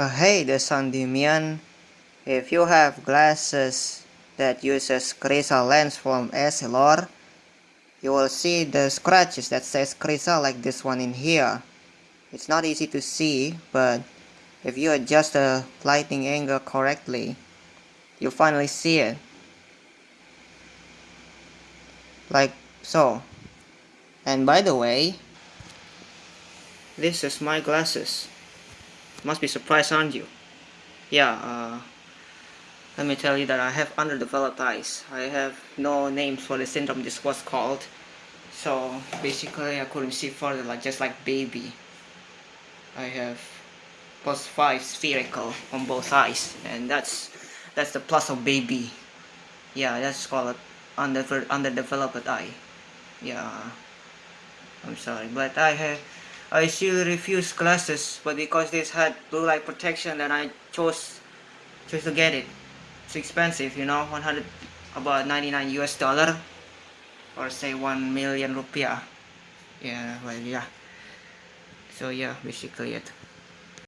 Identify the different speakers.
Speaker 1: Uh, hey the Sandimian, if you have glasses that uses Crizal lens from Essilor, you will see the scratches that says Crizal like this one in here. It's not easy to see, but if you adjust the lighting angle correctly, you'll finally see it. Like so. And by the way, this is my glasses. Must be surprised, aren't you? Yeah, uh, let me tell you that I have underdeveloped eyes. I have no names for the syndrome this was called. So basically I couldn't see further like just like baby. I have plus 5 spherical on both eyes and that's that's the plus of baby. Yeah, that's called under underdeveloped eye. Yeah. I'm sorry, but I have I still refused glasses, but because this had blue light protection, then I chose chose to get it. It's expensive, you know, 100 about 99 US dollar, or say 1 million rupiah. Yeah, well, yeah. So yeah, basically it.